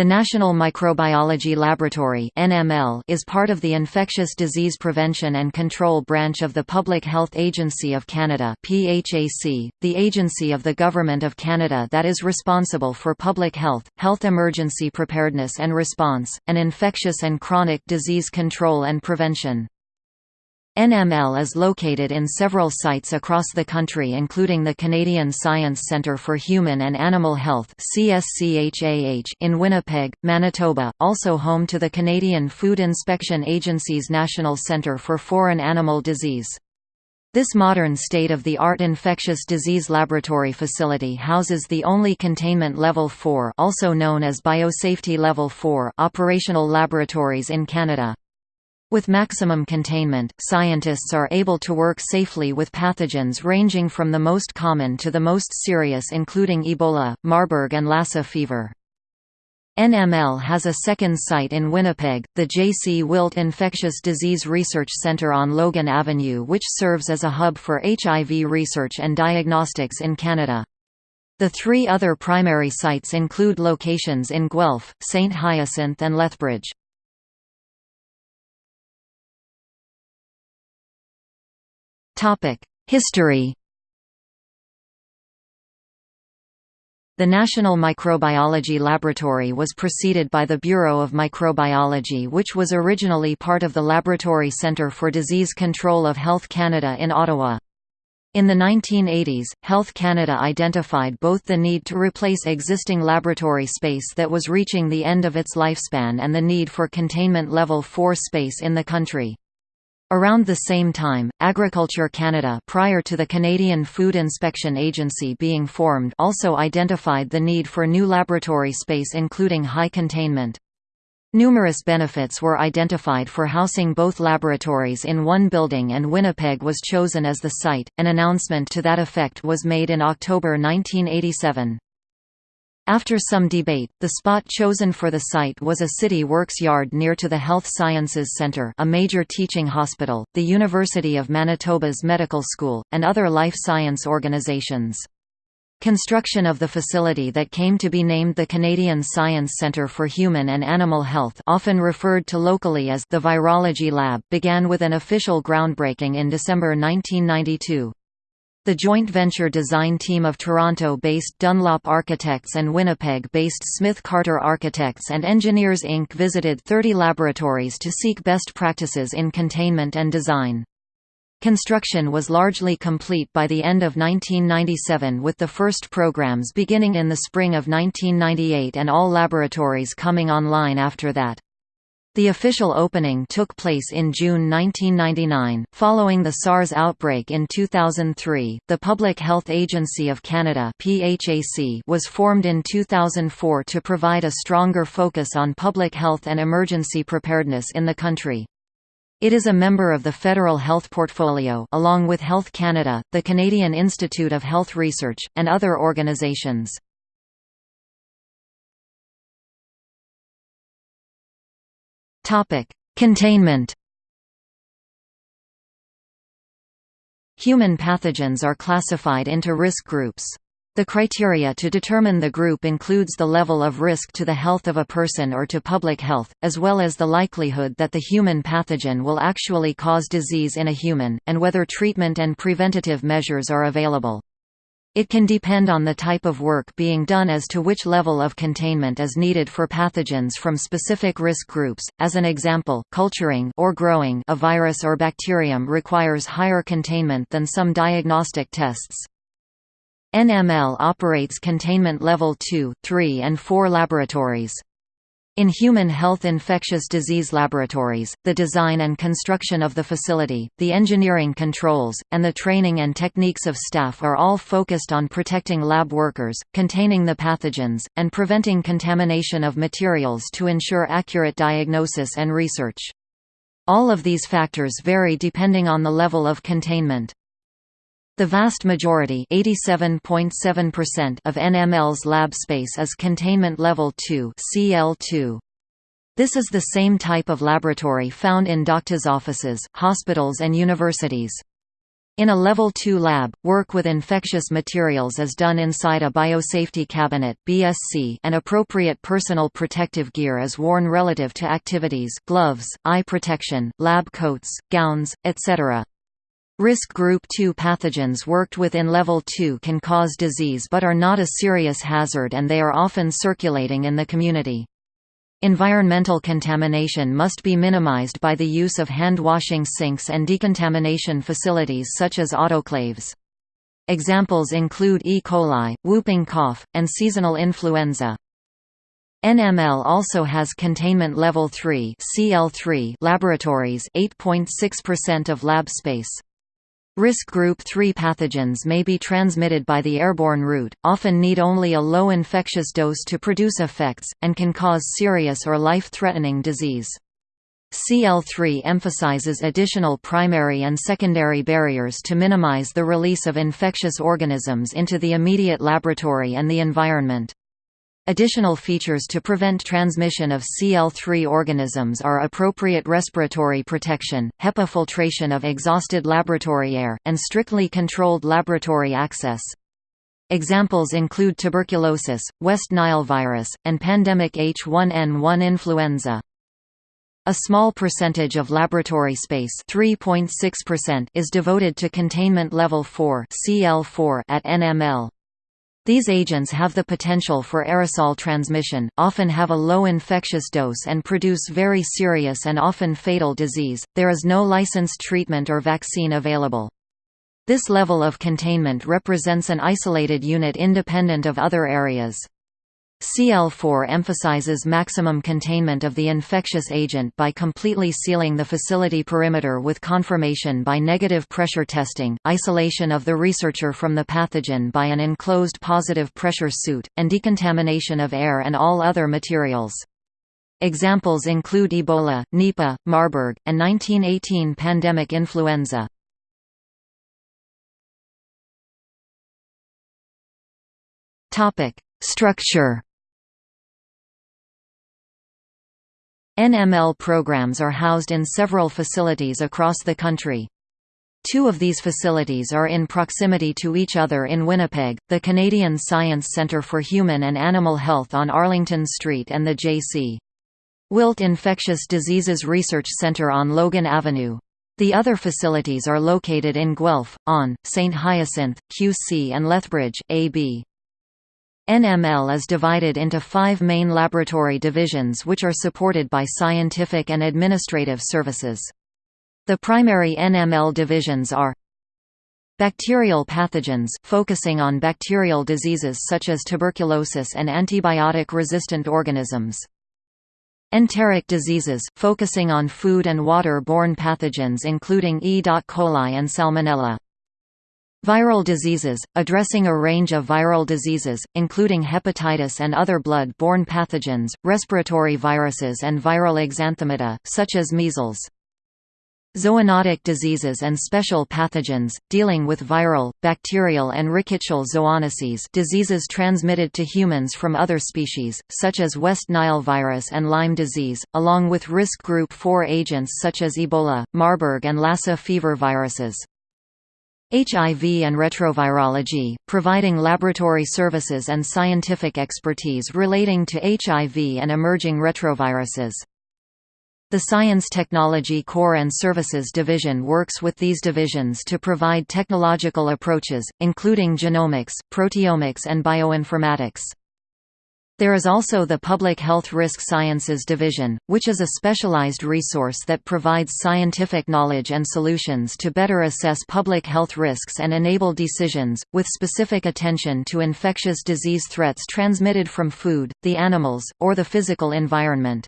The National Microbiology Laboratory (NML) is part of the Infectious Disease Prevention and Control branch of the Public Health Agency of Canada (PHAC), the agency of the Government of Canada that is responsible for public health, health emergency preparedness and response, and infectious and chronic disease control and prevention. NML is located in several sites across the country including the Canadian Science Centre for Human and Animal Health in Winnipeg, Manitoba, also home to the Canadian Food Inspection Agency's National Centre for Foreign Animal Disease. This modern state-of-the-art infectious disease laboratory facility houses the only Containment Level 4 also known as Biosafety Level 4 operational laboratories in Canada. With maximum containment, scientists are able to work safely with pathogens ranging from the most common to the most serious including Ebola, Marburg and Lassa fever. NML has a second site in Winnipeg, the J.C. Wilt Infectious Disease Research Centre on Logan Avenue which serves as a hub for HIV research and diagnostics in Canada. The three other primary sites include locations in Guelph, St. Hyacinthe and Lethbridge. History The National Microbiology Laboratory was preceded by the Bureau of Microbiology which was originally part of the Laboratory Centre for Disease Control of Health Canada in Ottawa. In the 1980s, Health Canada identified both the need to replace existing laboratory space that was reaching the end of its lifespan and the need for containment level 4 space in the country. Around the same time, Agriculture Canada prior to the Canadian Food Inspection Agency being formed also identified the need for new laboratory space including high containment. Numerous benefits were identified for housing both laboratories in one building and Winnipeg was chosen as the site. An announcement to that effect was made in October 1987. After some debate, the spot chosen for the site was a city works yard near to the Health Sciences Centre a major teaching hospital, the University of Manitoba's medical school, and other life science organizations. Construction of the facility that came to be named the Canadian Science Centre for Human and Animal Health often referred to locally as the Virology Lab began with an official groundbreaking in December 1992. The joint venture design team of Toronto-based Dunlop Architects and Winnipeg-based Smith Carter Architects and Engineers Inc. visited 30 laboratories to seek best practices in containment and design. Construction was largely complete by the end of 1997 with the first programs beginning in the spring of 1998 and all laboratories coming online after that. The official opening took place in June 1999. Following the SARS outbreak in 2003, the Public Health Agency of Canada (PHAC) was formed in 2004 to provide a stronger focus on public health and emergency preparedness in the country. It is a member of the Federal Health Portfolio along with Health Canada, the Canadian Institute of Health Research, and other organizations. Containment Human pathogens are classified into risk groups. The criteria to determine the group includes the level of risk to the health of a person or to public health, as well as the likelihood that the human pathogen will actually cause disease in a human, and whether treatment and preventative measures are available. It can depend on the type of work being done as to which level of containment is needed for pathogens from specific risk groups. As an example, culturing or growing a virus or bacterium requires higher containment than some diagnostic tests. NML operates containment level 2, 3 and 4 laboratories. In human health infectious disease laboratories, the design and construction of the facility, the engineering controls, and the training and techniques of staff are all focused on protecting lab workers, containing the pathogens, and preventing contamination of materials to ensure accurate diagnosis and research. All of these factors vary depending on the level of containment. The vast majority of NML's lab space is Containment Level 2 CL2. This is the same type of laboratory found in doctors' offices, hospitals and universities. In a Level 2 lab, work with infectious materials is done inside a biosafety cabinet BSC and appropriate personal protective gear is worn relative to activities gloves, eye protection, lab coats, gowns, etc. Risk Group 2 pathogens worked with in Level 2 can cause disease but are not a serious hazard and they are often circulating in the community. Environmental contamination must be minimized by the use of hand-washing sinks and decontamination facilities such as autoclaves. Examples include E. coli, whooping cough, and seasonal influenza. NML also has containment level 3 CL3 laboratories 8.6% of lab space. Risk group 3 pathogens may be transmitted by the airborne route, often need only a low infectious dose to produce effects, and can cause serious or life-threatening disease. CL3 emphasizes additional primary and secondary barriers to minimize the release of infectious organisms into the immediate laboratory and the environment. Additional features to prevent transmission of CL3 organisms are appropriate respiratory protection, HEPA filtration of exhausted laboratory air, and strictly controlled laboratory access. Examples include tuberculosis, West Nile virus, and pandemic H1N1 influenza. A small percentage of laboratory space is devoted to containment level 4 CL4 at NML. These agents have the potential for aerosol transmission, often have a low infectious dose and produce very serious and often fatal disease. There is no licensed treatment or vaccine available. This level of containment represents an isolated unit independent of other areas. CL4 emphasizes maximum containment of the infectious agent by completely sealing the facility perimeter with confirmation by negative pressure testing, isolation of the researcher from the pathogen by an enclosed positive pressure suit, and decontamination of air and all other materials. Examples include Ebola, Nipah, Marburg, and 1918 pandemic influenza. Structure NML programs are housed in several facilities across the country. Two of these facilities are in proximity to each other in Winnipeg, the Canadian Science Centre for Human and Animal Health on Arlington Street and the J.C. Wilt Infectious Diseases Research Centre on Logan Avenue. The other facilities are located in Guelph, on, St. Hyacinthe, QC and Lethbridge, AB. NML is divided into five main laboratory divisions which are supported by scientific and administrative services. The primary NML divisions are Bacterial pathogens focusing on bacterial diseases such as tuberculosis and antibiotic-resistant organisms. Enteric diseases focusing on food and water-borne pathogens including E. coli and Salmonella. Viral diseases, addressing a range of viral diseases, including hepatitis and other blood-borne pathogens, respiratory viruses and viral exanthemata, such as measles. Zoonotic diseases and special pathogens, dealing with viral, bacterial and rickettsial zoonoses diseases transmitted to humans from other species, such as West Nile virus and Lyme disease, along with risk group 4 agents such as Ebola, Marburg and Lassa fever viruses. HIV and retrovirology, providing laboratory services and scientific expertise relating to HIV and emerging retroviruses. The Science Technology Core and Services Division works with these divisions to provide technological approaches, including genomics, proteomics and bioinformatics. There is also the Public Health Risk Sciences Division, which is a specialized resource that provides scientific knowledge and solutions to better assess public health risks and enable decisions, with specific attention to infectious disease threats transmitted from food, the animals, or the physical environment.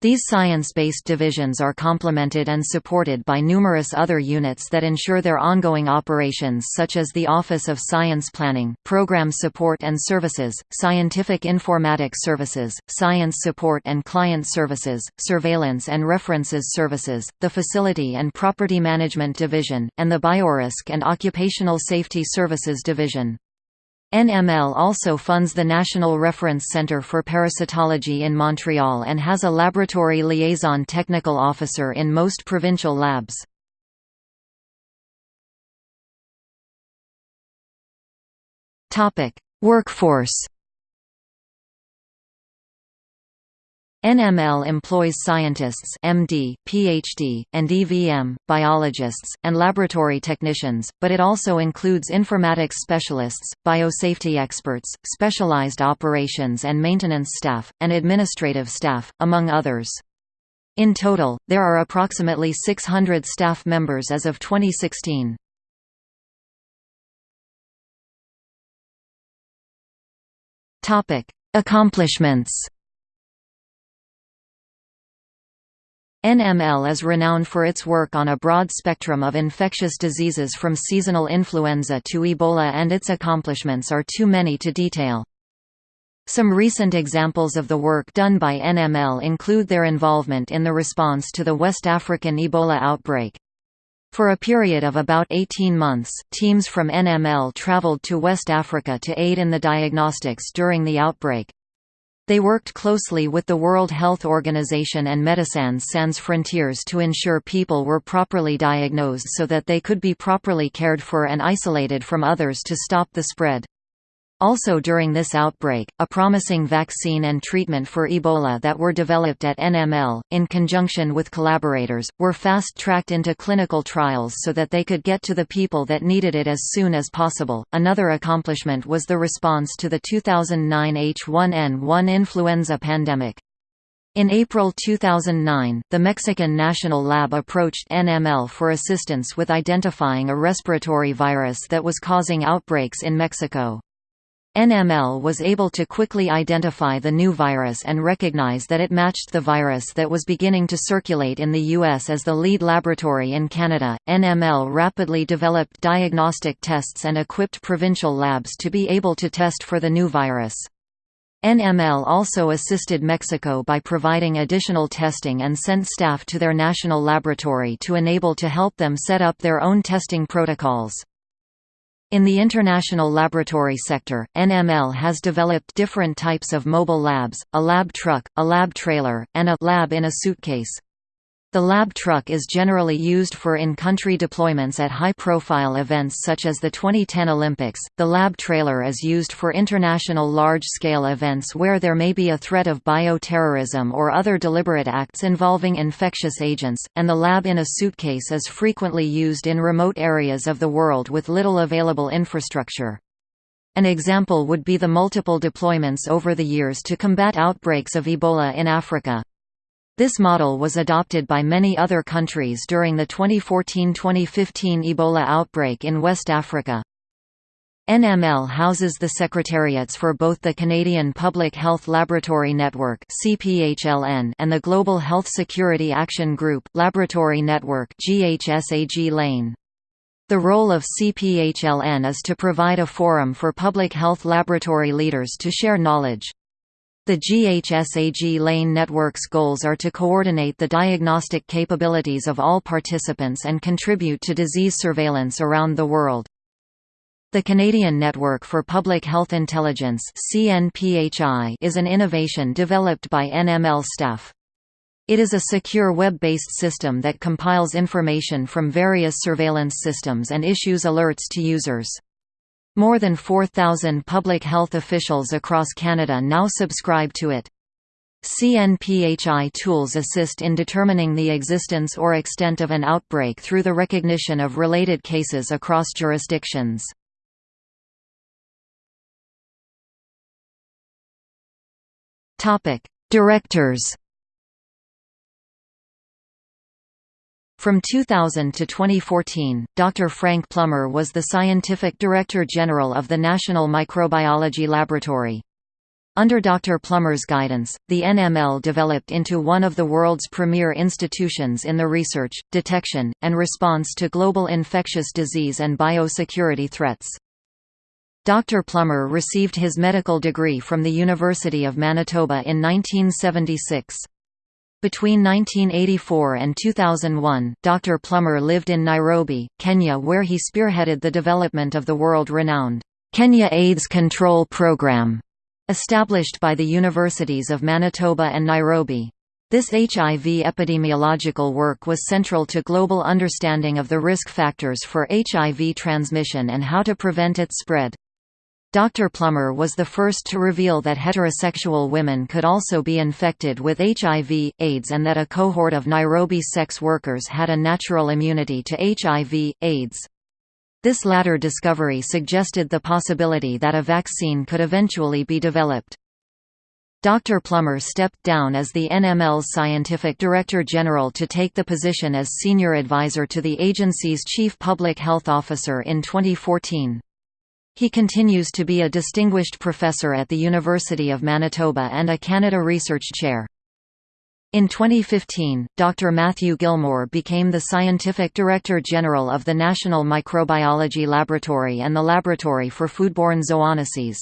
These science-based divisions are complemented and supported by numerous other units that ensure their ongoing operations such as the Office of Science Planning, Program Support and Services, Scientific Informatics Services, Science Support and Client Services, Surveillance and References Services, the Facility and Property Management Division, and the Biorisk and Occupational Safety Services Division. NML also funds the National Reference Centre for Parasitology in Montreal and has a laboratory liaison technical officer in most provincial labs. Workforce NML employs scientists MD, PhD, and DVM, biologists, and laboratory technicians, but it also includes informatics specialists, biosafety experts, specialized operations and maintenance staff, and administrative staff, among others. In total, there are approximately 600 staff members as of 2016. Accomplishments NML is renowned for its work on a broad spectrum of infectious diseases from seasonal influenza to Ebola and its accomplishments are too many to detail. Some recent examples of the work done by NML include their involvement in the response to the West African Ebola outbreak. For a period of about 18 months, teams from NML traveled to West Africa to aid in the diagnostics during the outbreak. They worked closely with the World Health Organization and Médecins Sans Frontières to ensure people were properly diagnosed so that they could be properly cared for and isolated from others to stop the spread. Also during this outbreak, a promising vaccine and treatment for Ebola that were developed at NML, in conjunction with collaborators, were fast-tracked into clinical trials so that they could get to the people that needed it as soon as possible. Another accomplishment was the response to the 2009 H1N1 influenza pandemic. In April 2009, the Mexican National Lab approached NML for assistance with identifying a respiratory virus that was causing outbreaks in Mexico. NML was able to quickly identify the new virus and recognize that it matched the virus that was beginning to circulate in the U.S. as the lead laboratory in Canada. NML rapidly developed diagnostic tests and equipped provincial labs to be able to test for the new virus. NML also assisted Mexico by providing additional testing and sent staff to their national laboratory to enable to help them set up their own testing protocols. In the international laboratory sector, NML has developed different types of mobile labs, a lab truck, a lab trailer, and a lab in a suitcase. The lab truck is generally used for in-country deployments at high-profile events such as the 2010 Olympics. The lab trailer is used for international large-scale events where there may be a threat of bioterrorism or other deliberate acts involving infectious agents, and the lab in a suitcase is frequently used in remote areas of the world with little available infrastructure. An example would be the multiple deployments over the years to combat outbreaks of Ebola in Africa. This model was adopted by many other countries during the 2014–2015 Ebola outbreak in West Africa. NML houses the secretariats for both the Canadian Public Health Laboratory Network (CPHLN) and the Global Health Security Action Group Laboratory Network The role of CPHLN is to provide a forum for public health laboratory leaders to share knowledge. The GHSAG lane network's goals are to coordinate the diagnostic capabilities of all participants and contribute to disease surveillance around the world. The Canadian Network for Public Health Intelligence is an innovation developed by NML staff. It is a secure web-based system that compiles information from various surveillance systems and issues alerts to users. More than 4,000 public health officials across Canada now subscribe to it. CNPHI tools assist in determining the existence or extent of an outbreak through the recognition of related cases across jurisdictions. Directors From 2000 to 2014, Dr. Frank Plummer was the Scientific Director General of the National Microbiology Laboratory. Under Dr. Plummer's guidance, the NML developed into one of the world's premier institutions in the research, detection, and response to global infectious disease and biosecurity threats. Dr. Plummer received his medical degree from the University of Manitoba in 1976. Between 1984 and 2001, Dr. Plummer lived in Nairobi, Kenya where he spearheaded the development of the world-renowned Kenya AIDS Control Program, established by the Universities of Manitoba and Nairobi. This HIV epidemiological work was central to global understanding of the risk factors for HIV transmission and how to prevent its spread. Dr. Plummer was the first to reveal that heterosexual women could also be infected with HIV, AIDS and that a cohort of Nairobi sex workers had a natural immunity to HIV, AIDS. This latter discovery suggested the possibility that a vaccine could eventually be developed. Dr. Plummer stepped down as the NML's scientific director general to take the position as senior advisor to the agency's chief public health officer in 2014. He continues to be a distinguished professor at the University of Manitoba and a Canada Research Chair. In 2015, Dr. Matthew Gilmour became the Scientific Director General of the National Microbiology Laboratory and the Laboratory for Foodborne Zoonoses.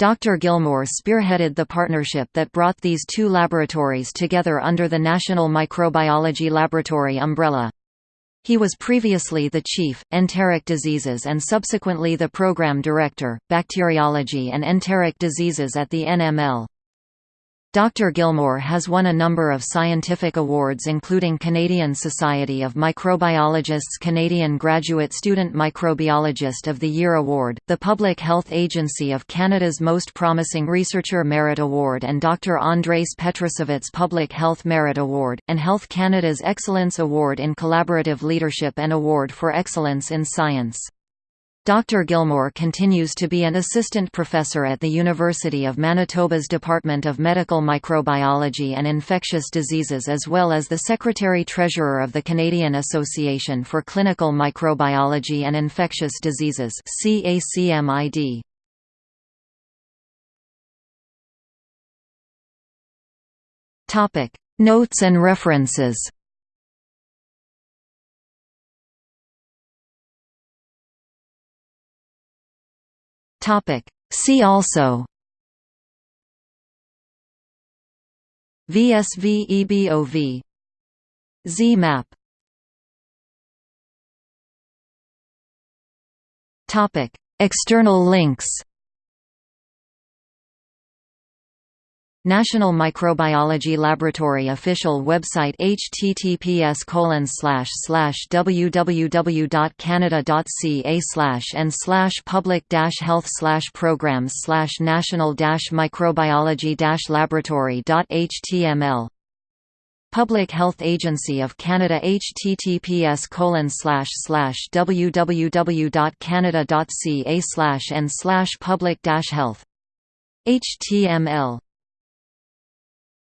Dr. Gilmour spearheaded the partnership that brought these two laboratories together under the National Microbiology Laboratory umbrella. He was previously the chief, enteric diseases and subsequently the program director, bacteriology and enteric diseases at the NML. Dr. Gilmour has won a number of scientific awards including Canadian Society of Microbiologists Canadian Graduate Student Microbiologist of the Year Award, the Public Health Agency of Canada's Most Promising Researcher Merit Award and Dr. Andres Petrosevitz Public Health Merit Award, and Health Canada's Excellence Award in Collaborative Leadership and Award for Excellence in Science. Dr. Gilmour continues to be an assistant professor at the University of Manitoba's Department of Medical Microbiology and Infectious Diseases as well as the Secretary-Treasurer of the Canadian Association for Clinical Microbiology and Infectious Diseases CACMID. Notes and references Topic. See also VSVEBOV ZMapp Topic. External links National Microbiology Laboratory official website https www.canada.ca and public health programs national microbiology laboratory.html Public Health Agency of Canada https www.canada.ca and public health. Html